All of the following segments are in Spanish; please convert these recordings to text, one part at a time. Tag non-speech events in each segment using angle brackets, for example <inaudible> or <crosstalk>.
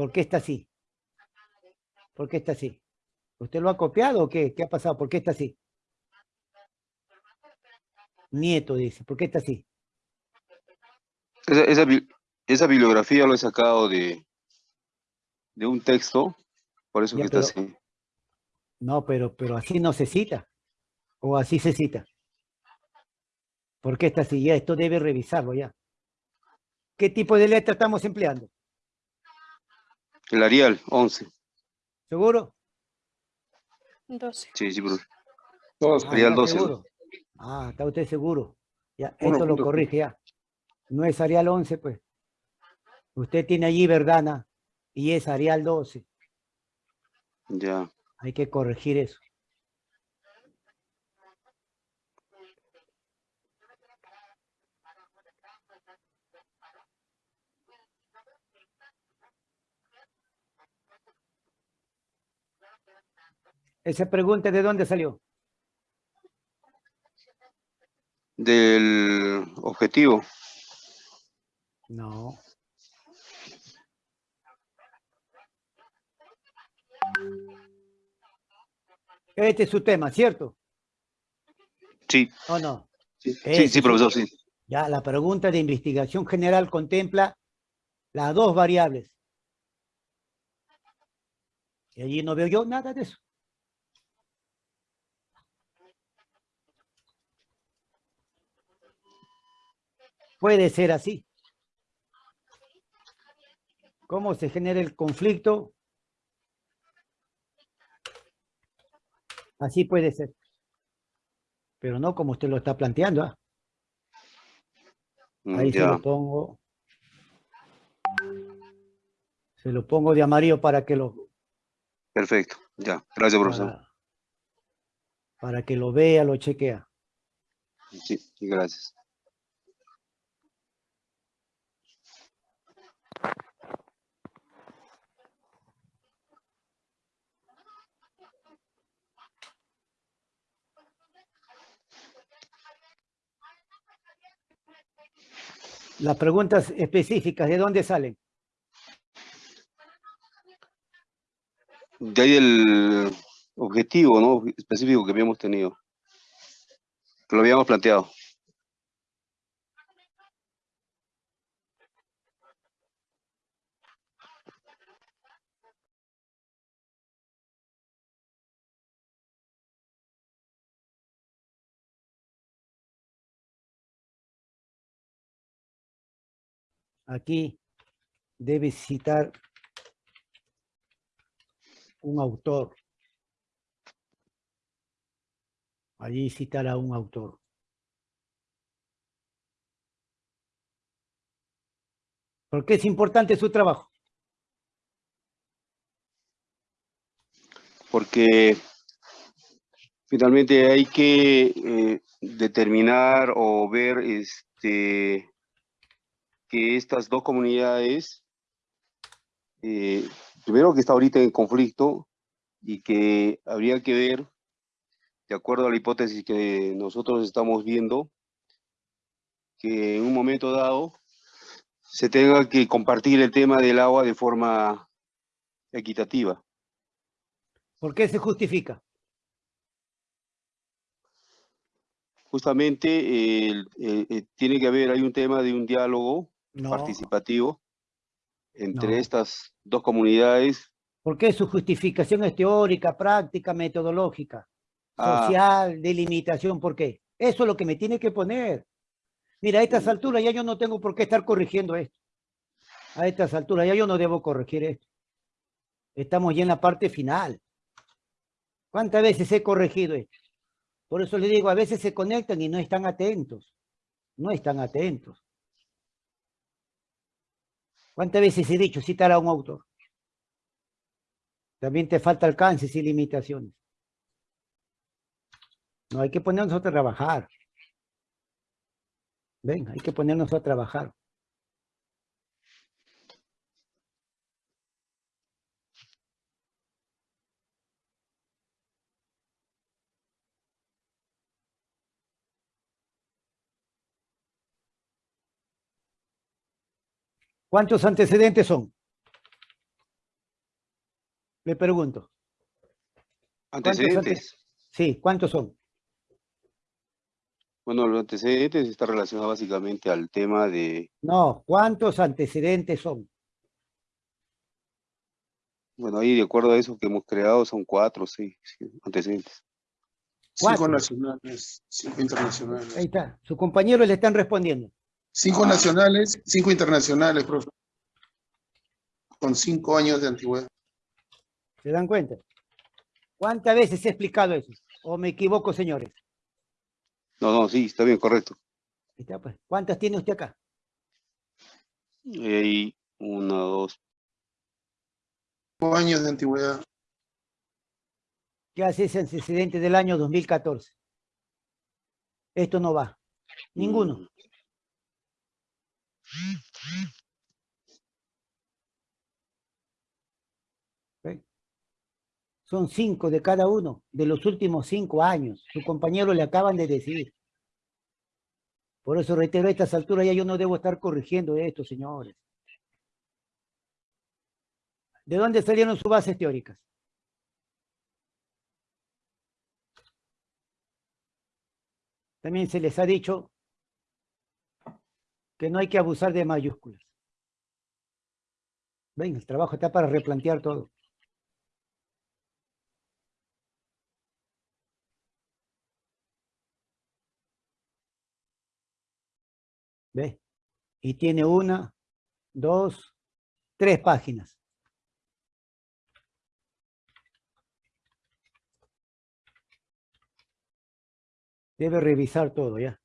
¿Por qué está así? ¿Por qué está así? ¿Usted lo ha copiado o qué? ¿Qué ha pasado? ¿Por qué está así? Nieto dice, ¿por qué está así? Esa, esa, bibliografía lo he sacado de, de un texto, por eso que está así. No, pero, pero así no se cita. O así se cita. ¿Por qué está así? Ya esto debe revisarlo ya. ¿Qué tipo de letra estamos empleando? El Arial, 11. ¿Seguro? 12. Sí, sí, profesor. Ah, Arial 12. Ah, está usted seguro. Ya, esto lo corrige ya. No es Arial 11, pues. Usted tiene allí Verdana y es Arial 12. Ya. Hay que corregir eso. Esa pregunta, ¿de dónde salió? Del objetivo. No. Este es su tema, ¿cierto? Sí. ¿O no? Sí, sí, profesor, sí. Ya, la pregunta de investigación general contempla las dos variables. Y allí no veo yo nada de eso. Puede ser así. ¿Cómo se genera el conflicto? Así puede ser. Pero no como usted lo está planteando. ¿ah? Mm, Ahí se lo pongo. Se lo pongo de amarillo para que lo... Perfecto, ya. Gracias, profesor. Para, para que lo vea, lo chequea. Sí, gracias. Las preguntas específicas, ¿de dónde salen? De ahí el objetivo ¿no? específico que habíamos tenido, que lo habíamos planteado. Aquí debe citar un autor. Allí citará un autor. ¿Por qué es importante su trabajo? Porque finalmente hay que eh, determinar o ver este, que estas dos comunidades, eh, primero que está ahorita en conflicto y que habría que ver, de acuerdo a la hipótesis que nosotros estamos viendo, que en un momento dado se tenga que compartir el tema del agua de forma equitativa. ¿Por qué se justifica? Justamente eh, tiene que haber, hay un tema de un diálogo participativo entre estas dos comunidades. ¿Por qué su justificación es teórica, práctica, metodológica, ah. social, de limitación? ¿Por qué? Eso es lo que me tiene que poner. Mira, a estas mm. alturas ya yo no tengo por qué estar corrigiendo esto. A estas alturas ya yo no debo corregir esto. Estamos ya en la parte final. ¿Cuántas veces he corregido esto? Por eso le digo, a veces se conectan y no están atentos. No están atentos. ¿Cuántas veces he dicho citar a un autor? También te falta alcances y limitaciones. No, hay que ponernos a trabajar. Ven, hay que ponernos a trabajar. ¿Cuántos antecedentes son? Le pregunto. Antecedentes. Sí, ¿cuántos son? Bueno, los antecedentes está relacionado básicamente al tema de, No, ¿cuántos antecedentes son? bueno, ahí de acuerdo a eso que hemos creado son cuatro, sí, sí, antecedentes. Cuatro. Cinco nacionales, cinco internacionales. Ahí está. Sus compañeros le están respondiendo. Cinco nacionales, cinco internacionales, profe. Con cinco años de antigüedad. ¿Se dan cuenta? ¿Cuántas veces he explicado eso? ¿O me equivoco, señores? No, no, sí, está bien, correcto. Pues. ¿Cuántas tiene usted acá? Y una, dos, Cinco años de antigüedad. ¿Qué hace ese antecedente del año 2014? Esto no va. Ninguno. Son cinco de cada uno de los últimos cinco años. Su compañero le acaban de decir. Por eso reitero, a estas alturas ya yo no debo estar corrigiendo esto, señores. ¿De dónde salieron sus bases teóricas? También se les ha dicho que no hay que abusar de mayúsculas. Ven, el trabajo está para replantear todo. ¿Ve? Y tiene una, dos, tres páginas. Debe revisar todo ya.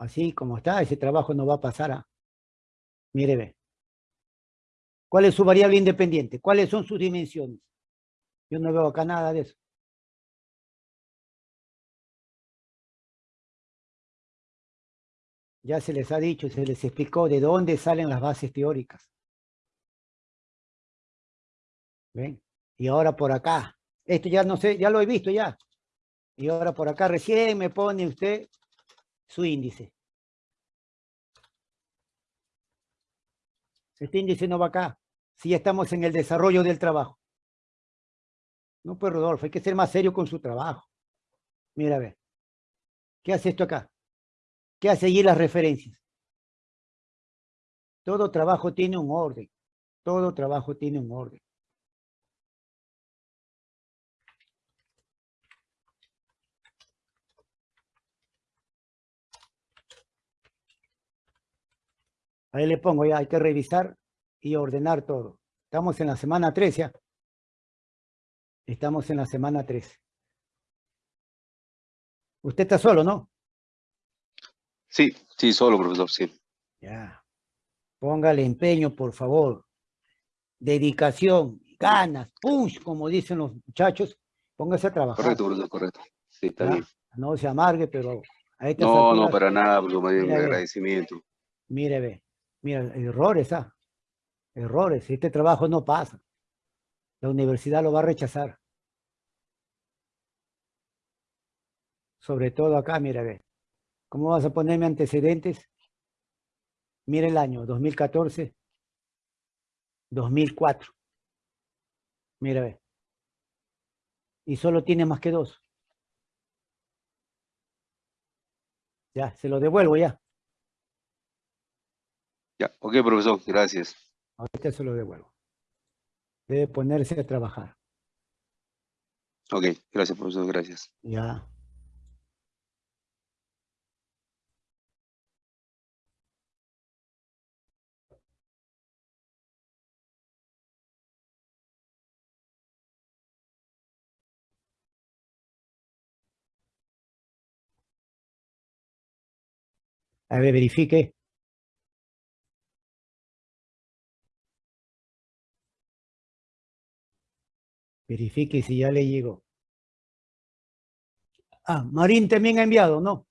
Así como está, ese trabajo no va a pasar a... Mire, ve. ¿Cuál es su variable independiente? ¿Cuáles son sus dimensiones? Yo no veo acá nada de eso. Ya se les ha dicho, se les explicó de dónde salen las bases teóricas. ¿Ven? Y ahora por acá. Esto ya no sé, ya lo he visto ya. Y ahora por acá recién me pone usted su índice. Este índice no va acá. Si ya estamos en el desarrollo del trabajo. No, pues Rodolfo, hay que ser más serio con su trabajo. Mira, a ver. ¿Qué hace esto acá? ¿Qué hace allí las referencias? Todo trabajo tiene un orden. Todo trabajo tiene un orden. Ahí le pongo ya, hay que revisar y ordenar todo. Estamos en la semana 13 ya. Estamos en la semana 13. Usted está solo, ¿no? Sí, sí, solo, profesor, sí. Ya. Póngale empeño, por favor. Dedicación, ganas, punch, como dicen los muchachos. Póngase a trabajar. Correcto, profesor, correcto. Sí, está ¿ya? bien. No se amargue, pero a estas No, no, para nada, profesor, ve. agradecimiento. Mire, ve. Mira, errores, ¿ah? Errores. Este trabajo no pasa. La universidad lo va a rechazar. Sobre todo acá, mira, ve. ¿Cómo vas a ponerme antecedentes? Mira el año, 2014, 2004. Mira, ve. Y solo tiene más que dos. Ya, se lo devuelvo ya. Ya, ok, profesor, gracias. Ahorita se lo devuelvo. Debe ponerse a trabajar. Ok, gracias, profesor, gracias. Ya. A ver, verifique. Verifique si ya le llegó. Ah, Marín también ha enviado, ¿no?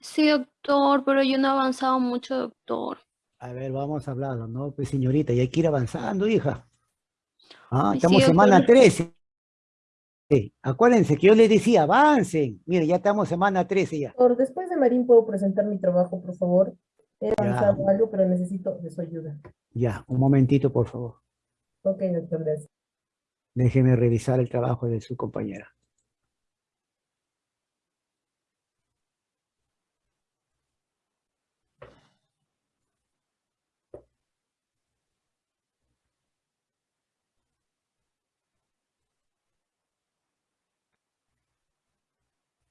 Sí, doctor, pero yo no he avanzado mucho, doctor. A ver, vamos a hablarlo, ¿no? Pues señorita, y hay que ir avanzando, hija. Ah, Ay, estamos sí, semana doctor. 13. Sí, Acuérdense que yo les decía, avancen. Mire, ya estamos semana 13 ya. Por después de Marín, ¿puedo presentar mi trabajo, por favor? He avanzado algo, pero necesito de su ayuda. Ya, un momentito, por favor. Ok, doctor, gracias. Déjeme revisar el trabajo de su compañera.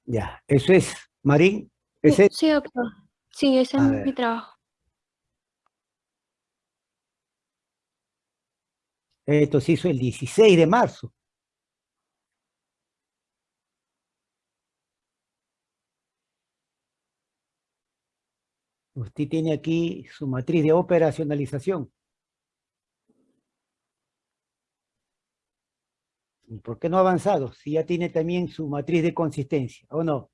Ya, eso es, Marín, ese Sí, doctor. Sí, ese A es ver. mi trabajo. Esto se hizo el 16 de marzo. Usted tiene aquí su matriz de operacionalización. ¿Y por qué no ha avanzado? Si ya tiene también su matriz de consistencia, ¿o no?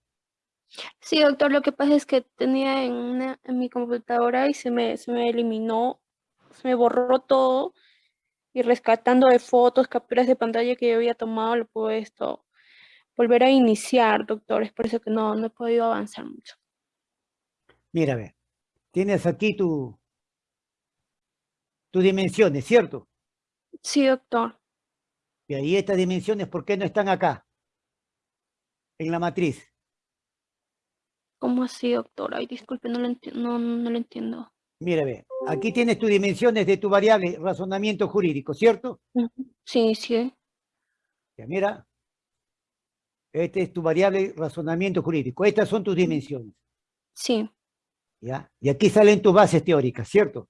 Sí, doctor, lo que pasa es que tenía en, en mi computadora y se me, se me eliminó, se me borró todo y rescatando de fotos, capturas de pantalla que yo había tomado, lo puedo esto volver a iniciar, doctor. Es por eso que no, no he podido avanzar mucho. Mira, a ver, tienes aquí tu, tus dimensiones, ¿cierto? Sí, doctor. Y ahí estas dimensiones, ¿por qué no están acá? En la matriz. ¿Cómo así, doctor? Ay, disculpe, no lo no, no lo entiendo. Mira, ve, aquí tienes tus dimensiones de tu variable razonamiento jurídico, ¿cierto? Sí, sí. Ya, mira. Este es tu variable razonamiento jurídico. Estas son tus dimensiones, Sí, ¿ya? Y aquí salen tus bases teóricas, ¿cierto?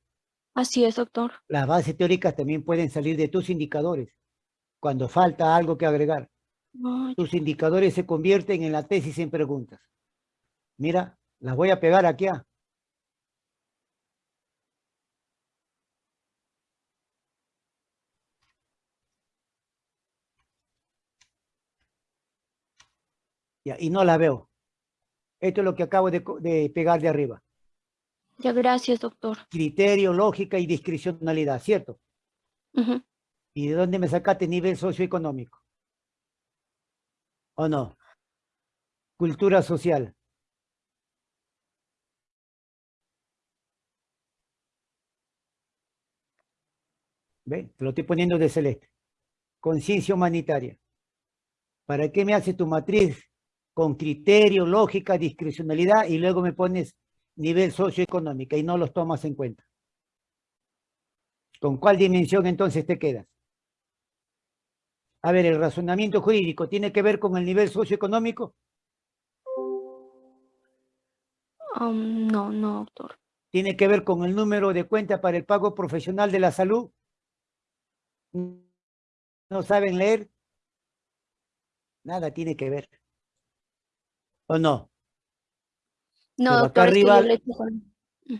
así es, doctor. Las bases teóricas también pueden salir de tus indicadores, cuando falta algo que agregar. Ay, Tus indicadores se convierten en la tesis en preguntas. Mira, las voy a pegar aquí. ah. Ya, y no la veo. Esto es lo que acabo de, pegar de arriba. ya, gracias, doctor. Criterio, lógica y discrecionalidad, ¿cierto? ¿Y de dónde me sacaste nivel socioeconómico? ¿O no? Cultura social. ¿Ve? Te lo estoy poniendo de celeste. Conciencia humanitaria. ¿Para qué me haces tu matriz con criterio, lógica, discrecionalidad y luego me pones nivel socioeconómico y no los tomas en cuenta? ¿Con cuál dimensión entonces te quedas? A ver, el razonamiento jurídico tiene que ver con el nivel socioeconómico, Am, no, no, doctor. tiene que ver con el número de cuenta para el pago profesional de la salud. ¿No saben leer? Nada tiene que ver. ¿O no? No, Pero acá doctor, arriba- con-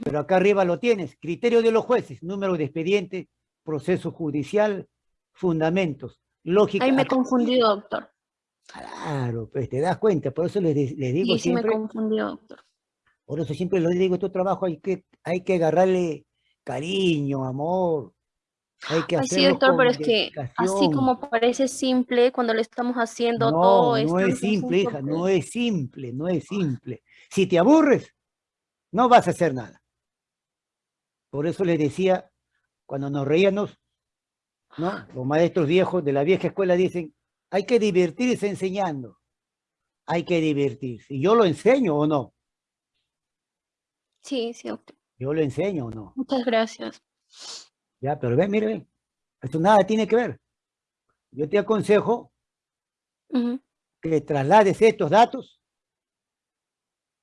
Pero acá arriba lo tienes. Criterio de los jueces, número de expediente, proceso judicial, fundamentos, lógica. Ahí me he confundido, doctor. Claro, pues te das cuenta, por eso les, les digo Sí, sí me siempre, confundido, doctor. por eso siempre les digo, tu trabajo hay que, hay que agarrarle cariño, amor, hay que Ay, sí, doctor, pero es que así como parece simple, cuando le estamos haciendo No, todo esto, no es simple, hija, ¿por no es simple, no es simple. Si te aburres, no vas a hacer nada. Por eso les decía, cuando nos reíamos, ¿no? Los maestros viejos de la vieja escuela dicen, hay que divertirse enseñando. Hay que divertirse. ¿Y yo lo enseño o no? Sí, sí, doctor. Yo lo enseño o no. Muchas gracias. Ya, pero ve, mire, ve. Esto nada tiene que ver. Yo te aconsejo que traslades estos datos,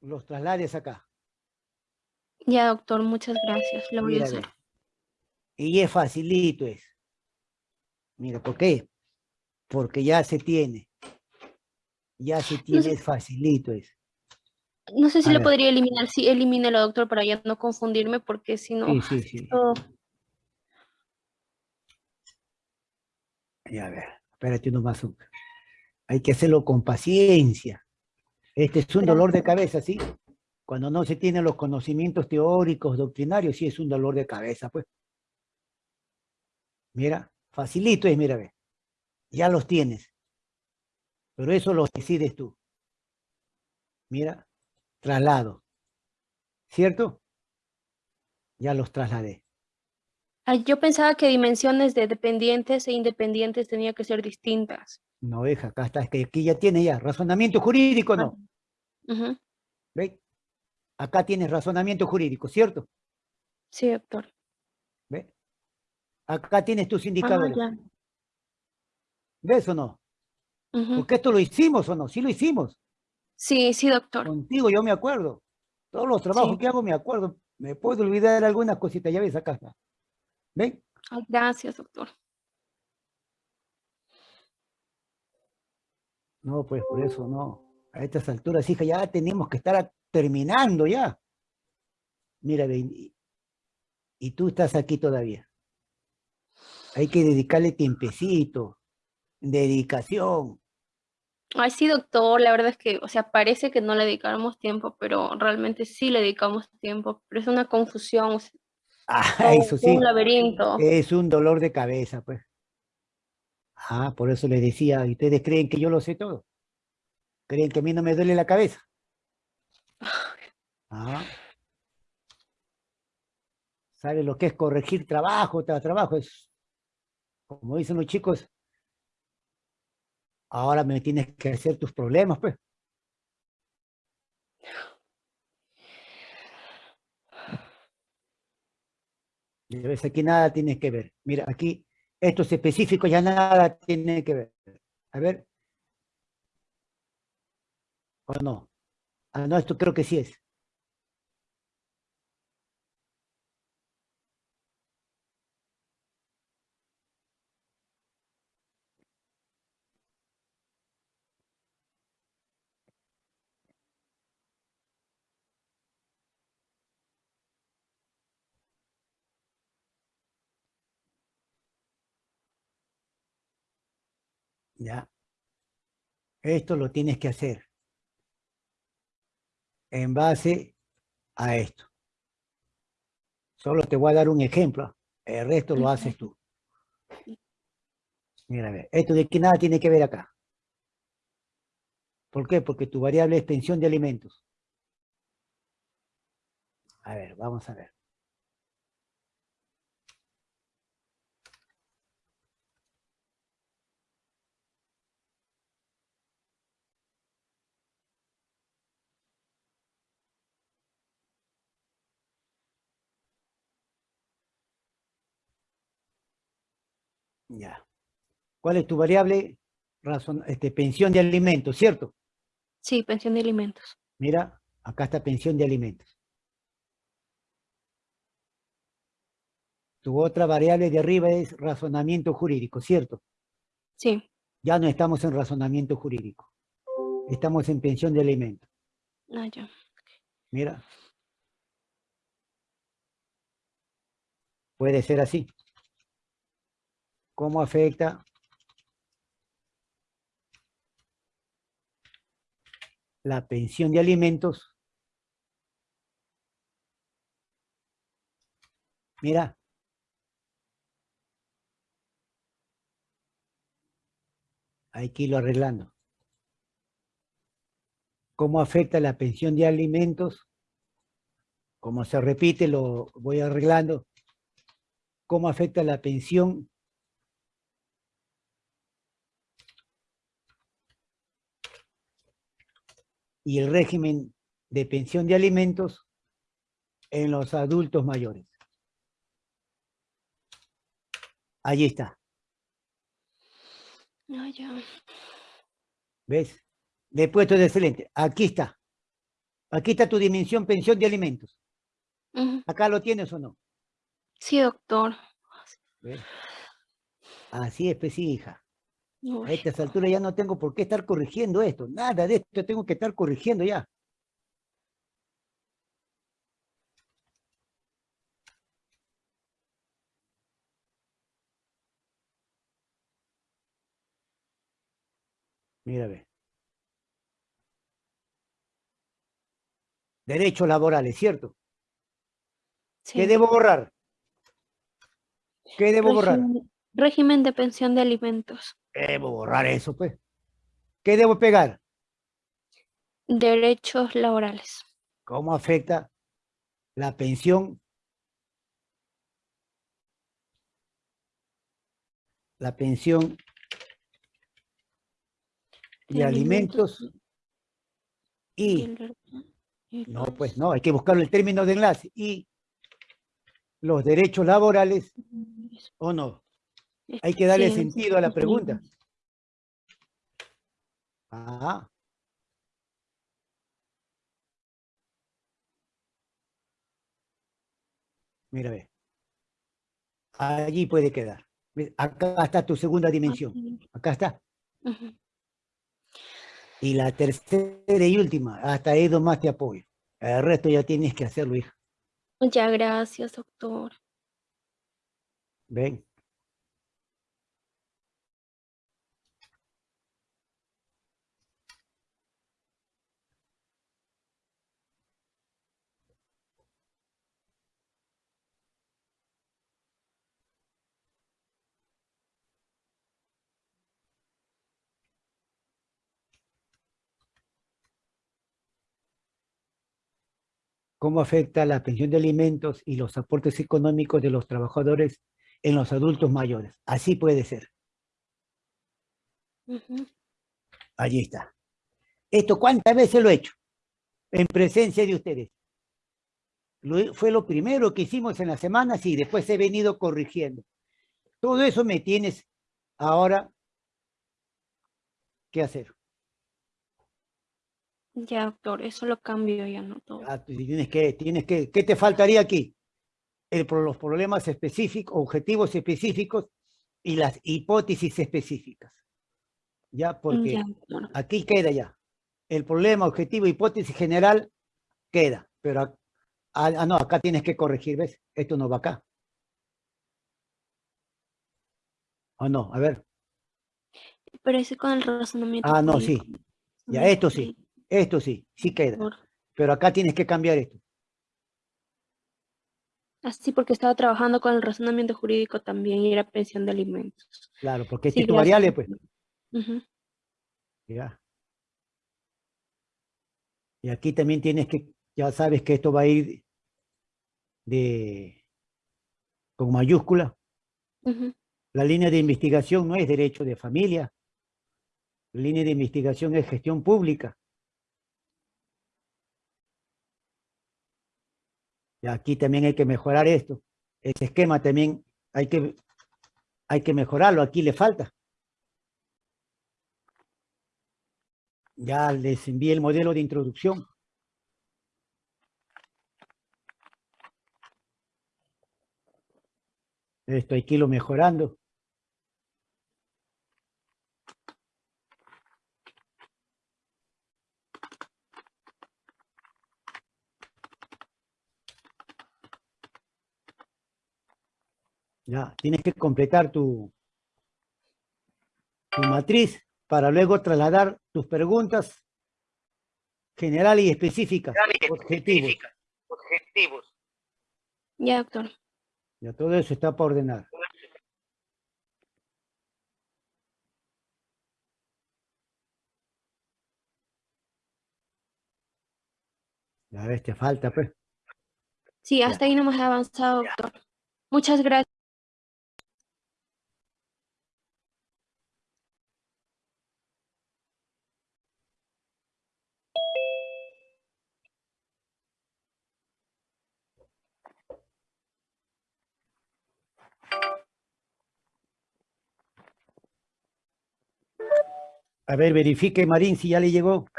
los traslades acá. Ya, doctor, muchas gracias. Lo voy a ve. hacer. Y es facilito es. Mira, ¿por qué? Porque ya se tiene. Ya se tiene, sé- es facilito es. No sé si A lo ver. podría eliminar. Sí, elimínelo, doctor, para ya no confundirme, porque si no, Sí, sí, sí. esto- Ya, a ver, espérate uno más. un- Hay que hacerlo con paciencia. Este es un dolor de cabeza, ¿sí? Cuando no se tienen los conocimientos teóricos, doctrinarios, sí es un dolor de cabeza, pues. Mira, facilito es, mira, ve. Ya los tienes. Pero eso lo decides tú. Mira, traslado. ¿Cierto? Ya los trasladé. Ah, yo pensaba que dimensiones de dependientes e independientes tenían que ser distintas. No, hija, acá está, es que aquí ya tiene ya razonamiento jurídico, ¿no? Ujú. ¿Ve? Acá tienes razonamiento jurídico, ¿cierto? Sí, doctor. ¿Ve? Acá tienes tus Ah, indicadores. ya. ¿Ves o no? Porque esto lo hicimos o no, sí lo hicimos. Sí, sí, doctor. Contigo yo me acuerdo. Todos los trabajos Sí. que hago me acuerdo. Me puedo olvidar algunas cositas, ya ves acá está. ¿Ven? Ay, gracias, doctor. No, pues por eso no. A estas alturas, hija, ya tenemos que estar terminando ya. Mira, ve, y, y tú estás aquí todavía. Hay que dedicarle tiempecito, dedicación. Ay, sí, doctor, la verdad es que, o sea, parece que no le dedicamos tiempo, pero realmente sí le dedicamos tiempo, pero es una confusión, Ah, todo eso sí, un laberinto. es un dolor de cabeza, pues. Ah, por eso les decía, ¿y ustedes creen que yo lo sé todo? ¿Creen que a mí no me duele la cabeza? <laughs> Ah. ¿Sabe lo que es corregir trabajo tras trabajo? Es, como dicen los chicos, ahora me tienes que hacer tus problemas, pues. Ya aquí nada tienes que ver. Mira, aquí estos específicos ya nada tiene que ver. A ver. ¿O no? Ah, no, esto creo que sí es. Ya. Esto lo tienes que hacer en base a esto. Solo te voy a dar un ejemplo. El resto lo haces tú. Mira, a ver, esto de que nada tiene que ver acá. ¿Por qué? Porque tu variable es pensión de alimentos. A ver, vamos a ver. Ya. ¿Cuál es tu variable? Razón, este, pensión de alimentos, ¿cierto? Sí, pensión de alimentos. Mira, acá está pensión de alimentos. Tu otra variable de arriba es razonamiento jurídico, ¿cierto? Sí. Ya no estamos en razonamiento jurídico. Estamos en pensión de alimentos. Ah, ya. Mira. Puede ser así. ¿Cómo afecta la pensión de alimentos? Mira. Hay que irlo arreglando. ¿Cómo afecta la pensión de alimentos? Como se repite, lo voy arreglando. ¿Cómo afecta la pensión y el régimen de pensión de alimentos en los adultos mayores? Allí está. Ah, ya. ¿Ves? Después todo excelente. Aquí está. Aquí está tu dimensión pensión de alimentos. ¿Acá lo tienes o no? Sí, doctor. ¿Ves? Así es, pues sí, hija. A estas alturas ya no tengo por qué estar corrigiendo esto. Nada de esto tengo que estar corrigiendo ya. Mira, ve. Derechos laborales, ¿cierto? ¿Qué debo borrar? ¿Qué debo borrar? Régimen de pensión de alimentos. Debo borrar eso, pues. ¿Qué debo pegar? Derechos laborales. ¿Cómo afecta la pensión? La pensión y alimentos y... No, pues no, hay que buscar el término de enlace. Y los derechos laborales, mm, ¿o no? Hay que darle Sí, sentido a la pregunta. Ah. Mira, ve. Allí puede quedar. Acá está tu segunda dimensión. Acá está. Y la tercera y última, hasta ahí más te apoyo. El resto ya tienes que hacerlo, hija. Muchas gracias, doctor. Ven. ¿Cómo afecta la pensión de alimentos y los aportes económicos de los trabajadores en los adultos mayores? Así puede ser. Allí está. ¿Esto cuántas veces lo he hecho? En presencia de ustedes. Lo- fue lo primero que hicimos en la semana, y después he venido corrigiendo. Todo eso me tienes ahora que hacer. Ya, doctor, eso lo cambio ya, no todo. Ah, Tienes que, tienes que, ¿qué te faltaría aquí? El, los problemas específicos, objetivos específicos y las hipótesis específicas. Ya, porque Ya, aquí queda ya. El problema, objetivo, hipótesis general queda, pero ah, ah, no, acá tienes que corregir, ¿ves? Esto no va acá. ¿O no? A ver, Pero ese con el razonamiento. Ah, no, sí. Ya, esto sí. Esto sí, sí queda, pero acá tienes que cambiar esto. Así porque estaba trabajando con el razonamiento jurídico también y era pensión de alimentos. Claro, porque Sí, este es gracias, variable, pues. Ujú. Ya. Y aquí también tienes que, ya sabes que esto va a ir de, con mayúscula. Ujú. La línea de investigación no es derecho de familia. La línea de investigación es gestión pública. Aquí también hay que mejorar esto. Ese esquema también hay que, hay que mejorarlo. Aquí le falta. Ya les envié el modelo de introducción. Esto hay que irlo mejorando. Ya, tienes que completar tu, tu matriz para luego trasladar tus preguntas generales y específicas, objetivos. Ya, doctor. Ya todo eso está para ordenar. Ya ves, te falta, pues. Sí, hasta ahí nomás he avanzado, doctor. Muchas gracias. A ver, verifique, Marín, si ya le llegó.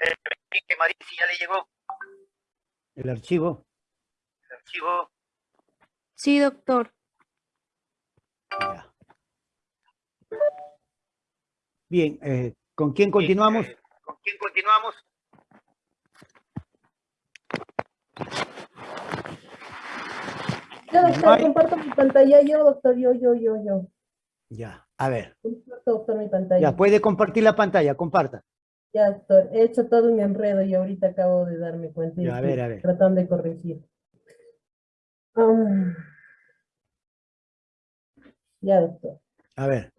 El archivo. Sí, doctor. Ya. Bien, eh, ¿con quién continuamos? Yo, No doctor, hay- comparto mi pantalla. Yo, doctor, yo, yo, yo, yo. Ya, a ver. Comparto, doctor, mi pantalla. Ya, puede compartir la pantalla, comparta. Ya, doctor, he hecho todo un enredo y ahorita acabo de darme cuenta. y Ya, a ver, a ver. Tratando de corregir. Ah. ya, doctor, A ver,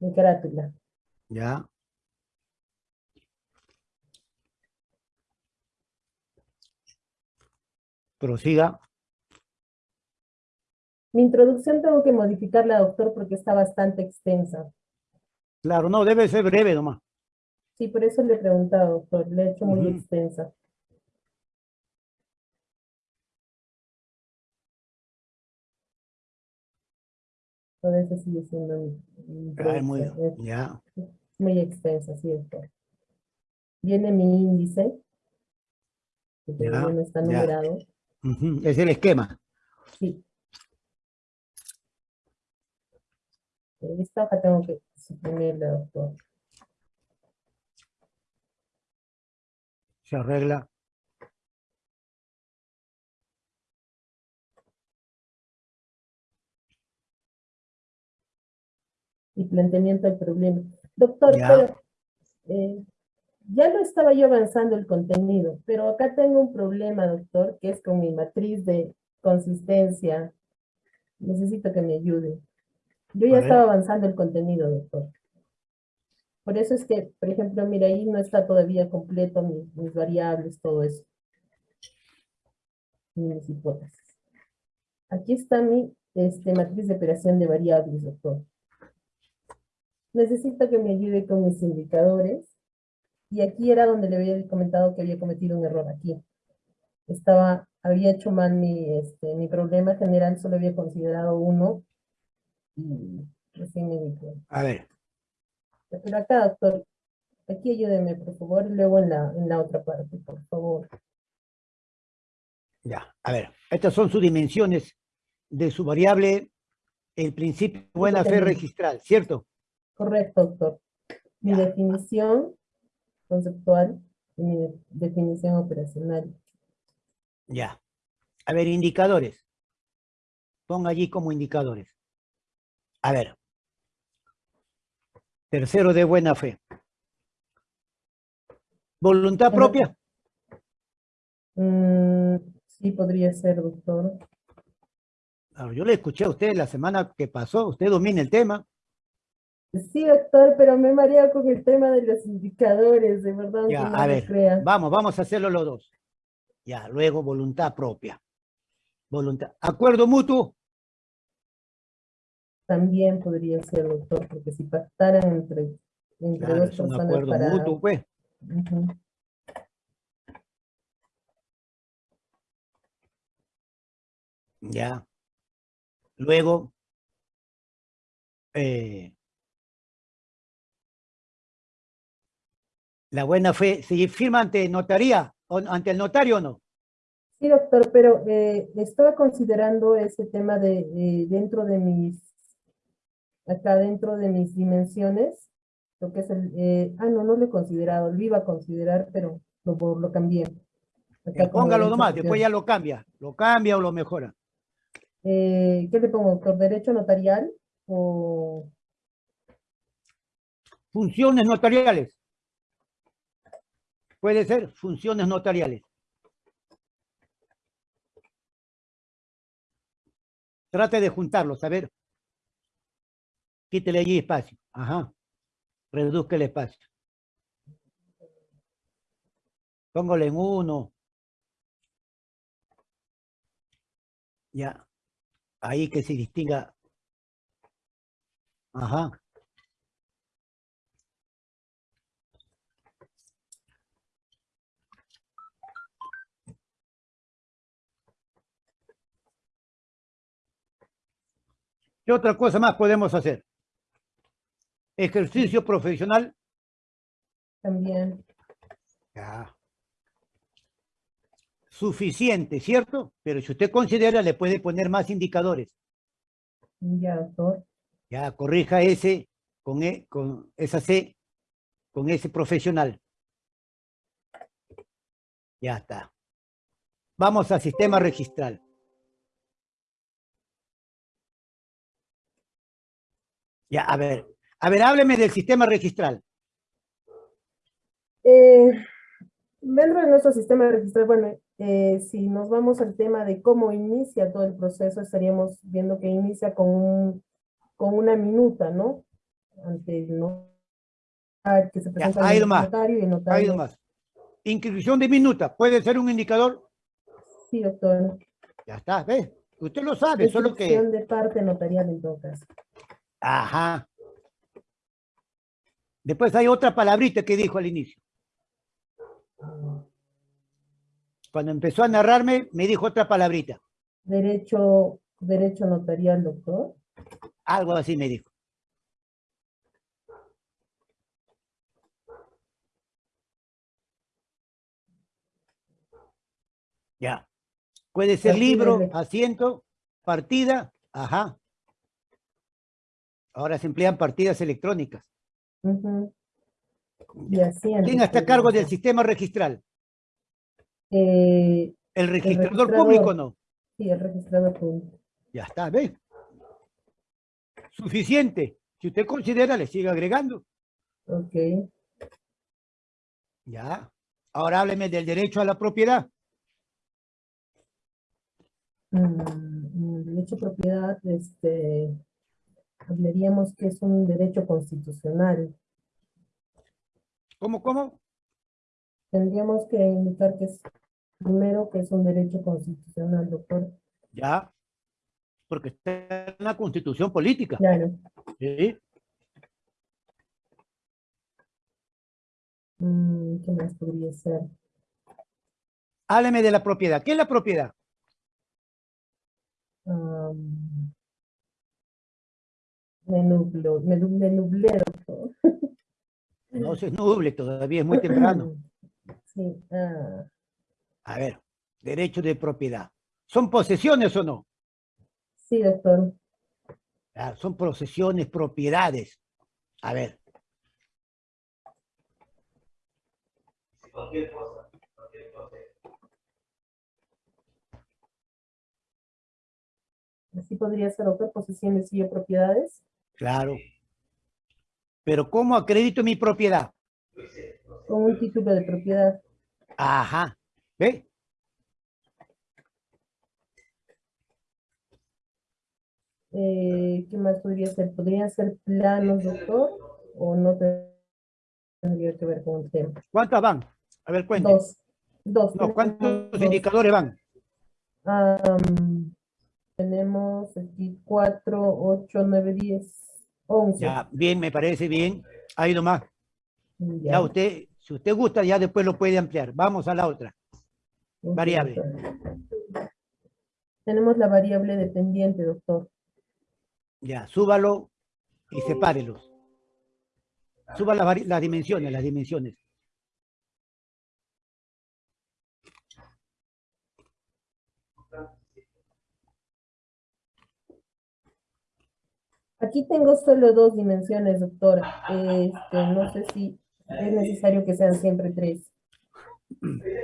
mi carátula. ya. Prosiga. Mi introducción tengo que modificarla, doctor, porque está bastante extensa. Claro, no, debe ser breve nomás. Sí, por eso le he preguntado, doctor, le he hecho muy extensa. Por eso sigue siendo mi- Ay, muy. Es ya, muy extensa, sí, doctor. Viene mi índice, que no está numerado. es el esquema. Sí. Esta hoja tengo que suprimirla, doctor. Se arregla. y planteamiento del problema. Doctor, Ya. pero eh, ya lo estaba yo avanzando el contenido, pero acá tengo un problema, doctor, que es con mi matriz de consistencia. Necesito que me ayude. Yo ya estaba avanzando el contenido, doctor. Por eso es que, por ejemplo, mira, ahí no está todavía completo mi- mis variables, todo eso. Mis hipótesis. Aquí está mi este, matriz de operación de variables, doctor. Necesito que me ayude con mis indicadores. Y aquí era donde le había comentado que había cometido un error aquí. Estaba, había hecho mal mi, este, mi problema general, solo había considerado uno. Recién me di cuenta. A ver, Pero acá, doctor, aquí ayúdeme, por favor, y luego en la, en la otra parte, por favor. ya. A ver, estas son sus dimensiones de su variable, el principio de buena fe registral, ¿cierto? Correcto, doctor. Mi Ya. definición conceptual y mi de- definición operacional. Ya. A ver, indicadores. Ponga allí como indicadores. A ver. Tercero de buena fe. Voluntad propia. Mm, sí, podría ser, doctor. Claro, yo le escuché a usted la semana que pasó, usted domina el tema. Sí, doctor, pero me marea con el tema de los indicadores, de verdad, Ya, no a ver, crea. vamos, vamos a hacerlo los dos. Ya, luego voluntad propia. Voluntad. Acuerdo mutuo. También podría ser, doctor, porque si pactaran entre, entre Claro, dos es un personas acuerdo para... mutuo, pues. Ya. Luego, eh, la buena fe, ¿se firma ante notaría o ante el notario o no? Sí, doctor, pero eh, estaba considerando ese tema de eh, dentro de mis, acá dentro de mis dimensiones, lo que es el, eh, ah, no, no lo he considerado, lo iba a considerar, pero lo, lo cambié. Acá como póngalo nomás, después ya lo cambia, lo cambia o lo mejora. Eh, ¿Qué le pongo, doctor? ¿Derecho notarial o Funciones notariales. Puede ser funciones notariales. Trate de juntarlos, a ver. Quítele allí espacio. Ajá. Reduzca el espacio. Póngale en uno. Ya. Ahí que se distinga. Ajá. ¿Qué otra cosa más podemos hacer? Ejercicio profesional. también? Ya. Suficiente, ¿cierto? Pero si usted considera, le puede poner más indicadores. Ya, doctor. Ya, corrija ese con, e- con esa C, con ese profesional. Ya está. Vamos al sistema registral. Ya, a ver. A ver, hábleme del sistema registral. Eh, dentro de nuestro sistema registral, bueno, eh, si nos vamos al tema de cómo inicia todo el proceso, estaríamos viendo que inicia con, un, con una minuta, ¿no? Ante el no, ah, que se presenta el nomás, notario y notario. nomás. Inscripción de minuta. ¿Puede ser un indicador? Sí, doctor. Ya está, ¿ves? Usted lo sabe, solo que... De parte notarial en todo caso. Ajá. Después hay otra palabrita que dijo al inicio. Cuando empezó a narrarme, me dijo otra palabrita. Derecho, derecho notarial, doctor. Algo así me dijo. Ya. Puede ser libro, asiento, partida, ajá. Ahora se emplean partidas electrónicas. Y asiento. ¿Quién está a cargo del sistema registral? Eh, ¿El registrador registrador. público no? sí, el registrador público. Ya está, ¿ve? Suficiente. Si usted considera, le sigue agregando. Ok. Ya. Ahora hábleme del derecho a la propiedad. Mm, el derecho a propiedad, este, hablaríamos que es un derecho constitucional. ¿Cómo, cómo? Tendríamos que indicar que es, primero, que es un derecho constitucional, doctor. Ya. Porque está en la constitución política. Claro. ¿sí? Mm, ¿Qué más podría ser? Hábleme de la propiedad. ¿Qué es la propiedad? Me nublo, me, me nublé, doctor. No se nuble, todavía es muy temprano. <clears throat> Sí, ah, A ver, derecho de propiedad. ¿Son posesiones o no? sí, doctor. Ah, son posesiones, propiedades. A ver. Así podría ser, doctor, posesiones y propiedades. Claro. Pero ¿cómo acredito mi propiedad? Con un título de propiedad. Ajá. ¿Ve? Eh, ¿Qué más podría ser? ¿Podrían ser planos, doctor? ¿O no tendría que ver con el tema? ¿Cuántas van? A ver, cuente. Dos. Dos. No, ¿cuántos dos. indicadores van? Am, tenemos aquí cuatro, ocho, nueve, diez, once. Ya, bien, me parece bien. Ha ido más. Ya. Ya usted, si usted gusta, ya después lo puede ampliar. Vamos a la otra. Variable. doctor. Tenemos la variable dependiente, doctor. Ya, súbalo y sepárelos. Suba las, las dimensiones, las dimensiones. Aquí tengo solo dos dimensiones, doctor. Este, no sé si es necesario que sean siempre tres. <coughs>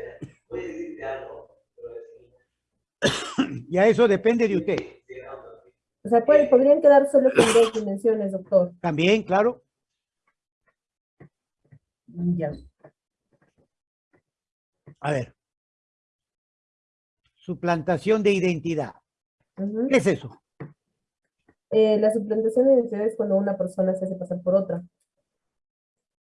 Ya eso depende de usted. O sea, ¿cuál- podrían quedar solo con dos dimensiones, doctor. También, claro. Ya. A ver. Suplantación de identidad. Ujú. ¿Qué es eso? Eh, la suplantación de identidad es cuando una persona se hace pasar por otra.